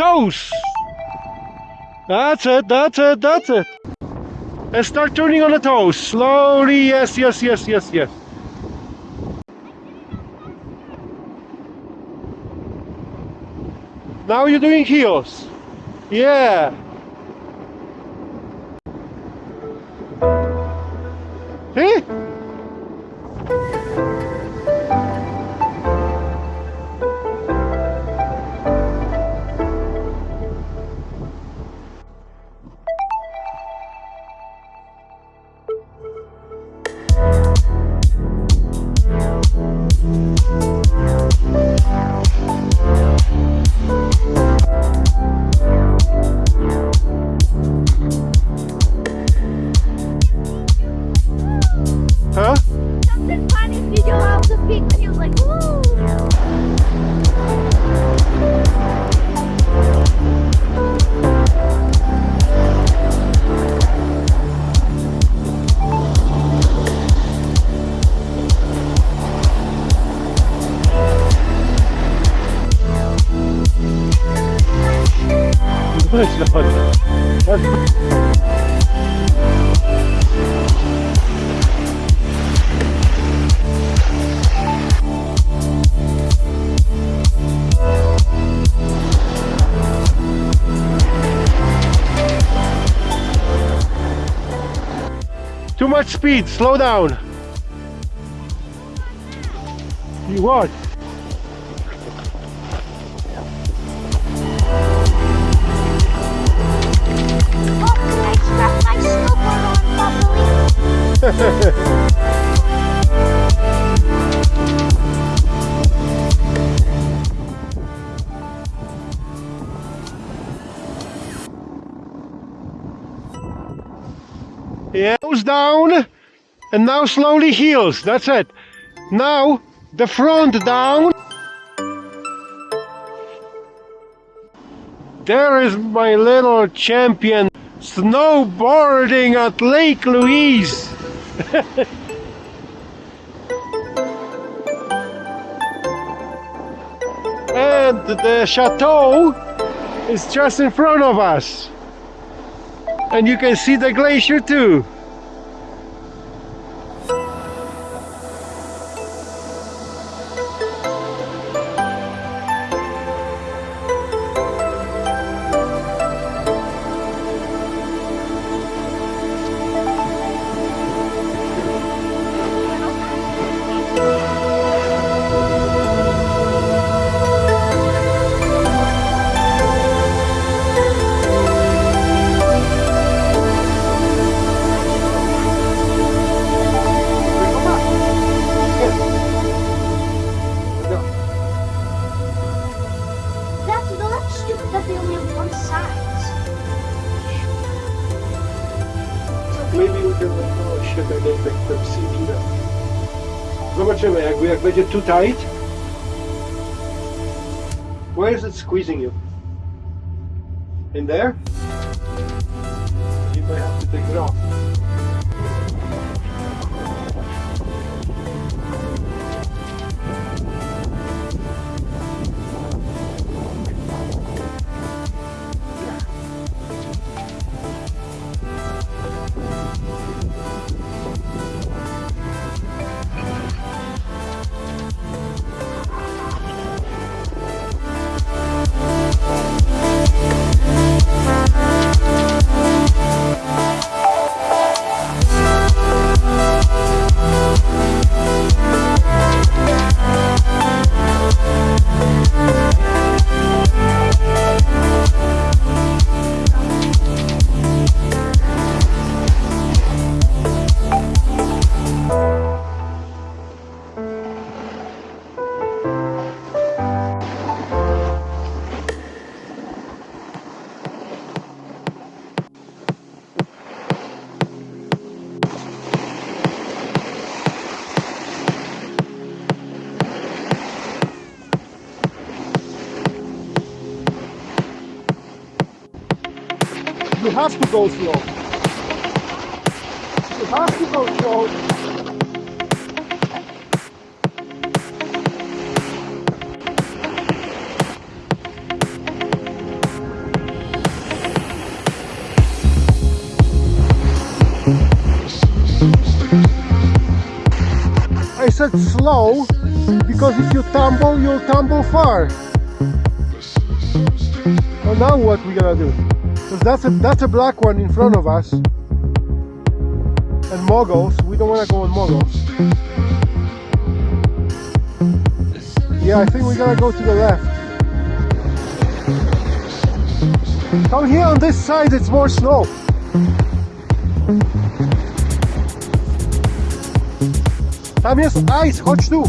Toes. That's it, that's it, that's it. And start turning on the toes. Slowly, yes, yes, yes, yes, yes. Now you're doing heels. Yeah. Huh? Much speed, slow down. You what? Oh, I strapped my snowboard on properly. Yeah, nose down, and now slowly heels. That's it. Now the front down. There is my little champion snowboarding at Lake Louise. and the chateau is just in front of us. And you can see the glacier too. Stupid that they only have one. Maybe oh shit, I don't think them see either. Zobaczymy, jak, jak będzie too tight. Where is it squeezing you? In there? You might have to take it off. have to go slow. You have to go slow. I said slow because if you tumble, you'll tumble far. So now what we gonna do? Because that's a that's a black one in front of us. And moguls, we don't wanna go on moguls. Yeah, I think we gotta go to the left. Come here on this side, it's more snow. Tam jest ice, chodź tu.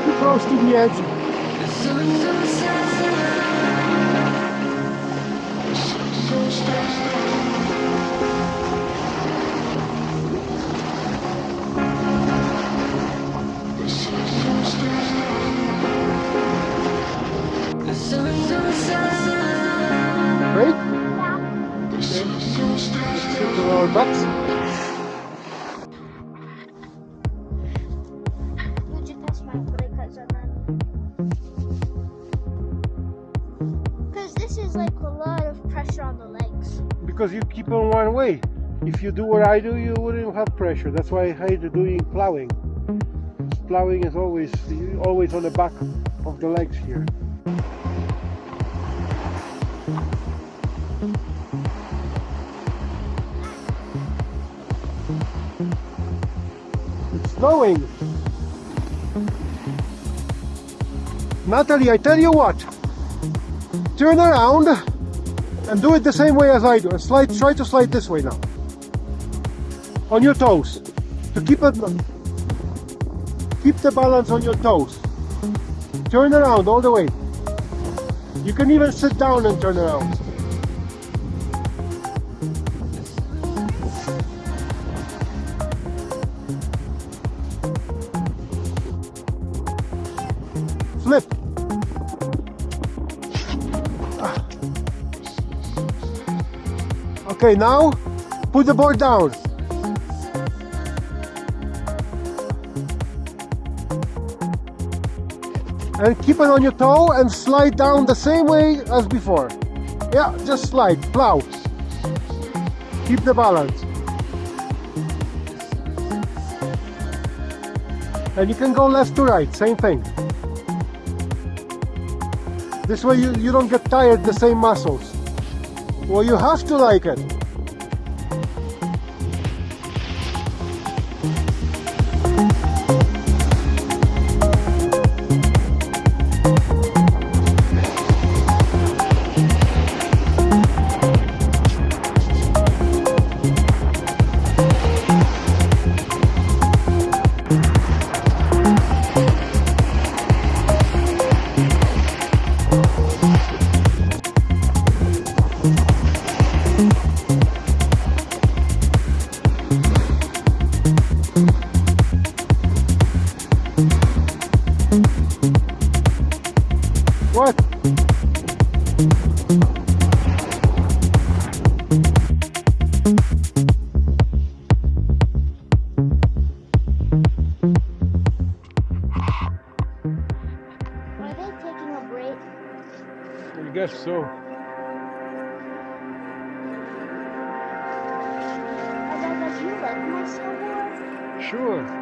Whoa. Too close to the edge. Right? On our lot of pressure on the legs. because you keep on one way. If you do what I do, you wouldn't have pressure. That's why I hate doing plowing. Plowing is always always on the back of the legs here. It's snowing. Natalie, I tell you what. Turn around and do it the same way as I do. And slide, try to slide this way now. On your toes. To keep it, keep the balance on your toes. Turn around all the way. You can even sit down and turn around. Okay, now put the board down. And keep it on your toe and slide down the same way as before. Yeah, just slide, plow. Keep the balance. And you can go left to right, same thing. This way you, you don't get tired the same muscles. Well, you have to like it. Guess so. Rebecca, do you like my snowboard? Sure.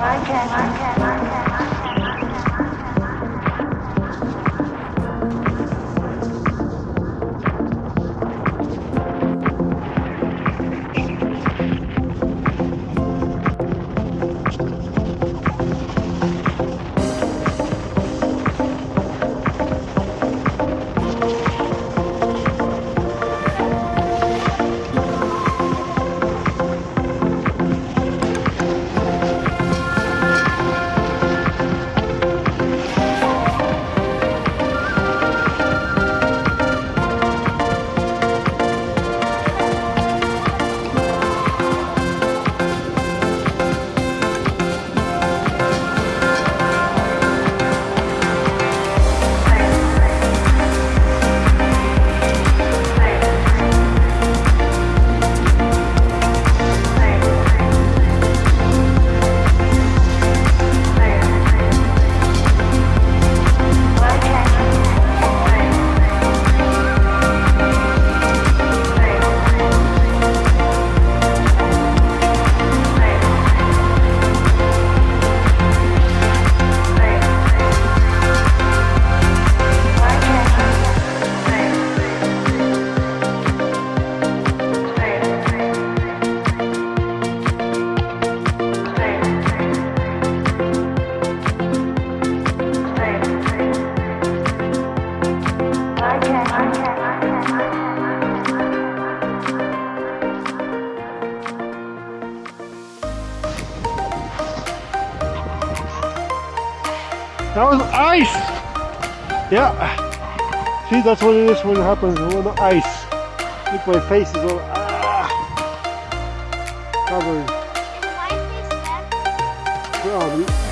Varken, varken, varken. That was ice! Yeah. See, that's what it is when it happens when the ice. Look, my face is all ah, covered. Is my face back?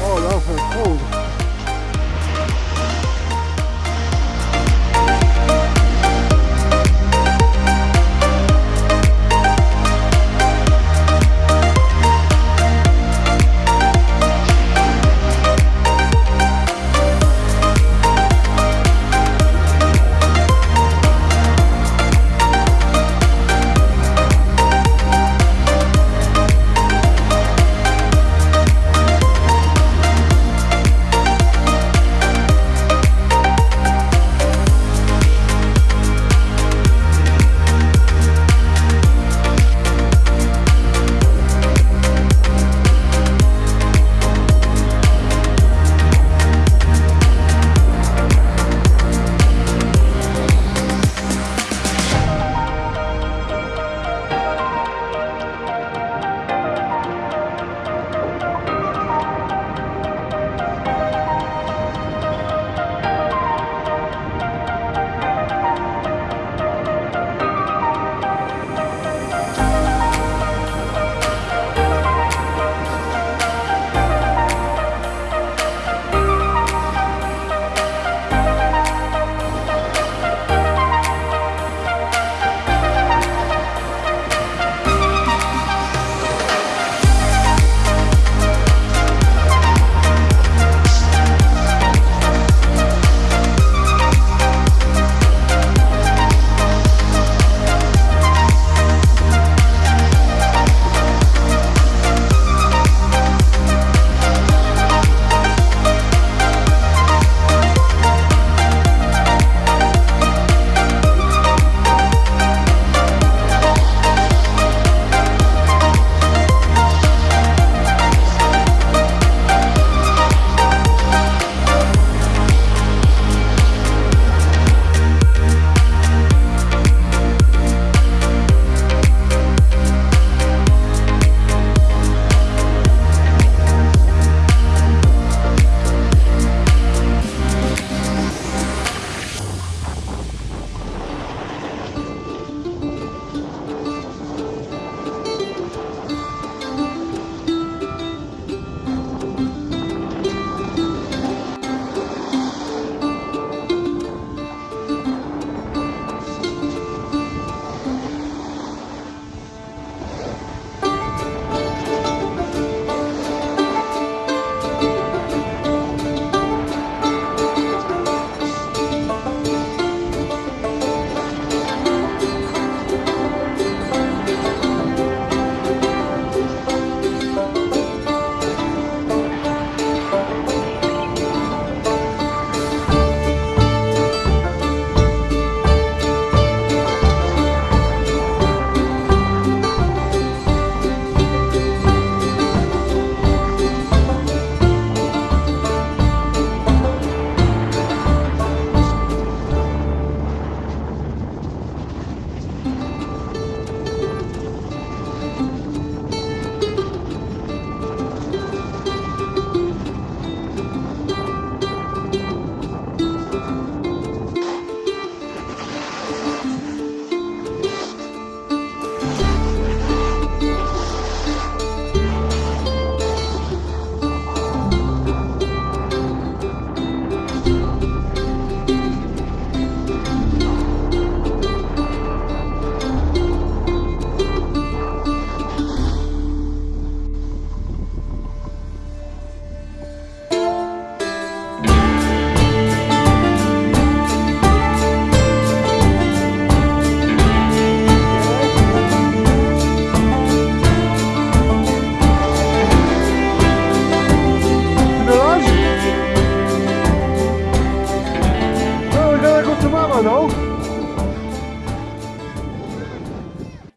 Oh, that was cold.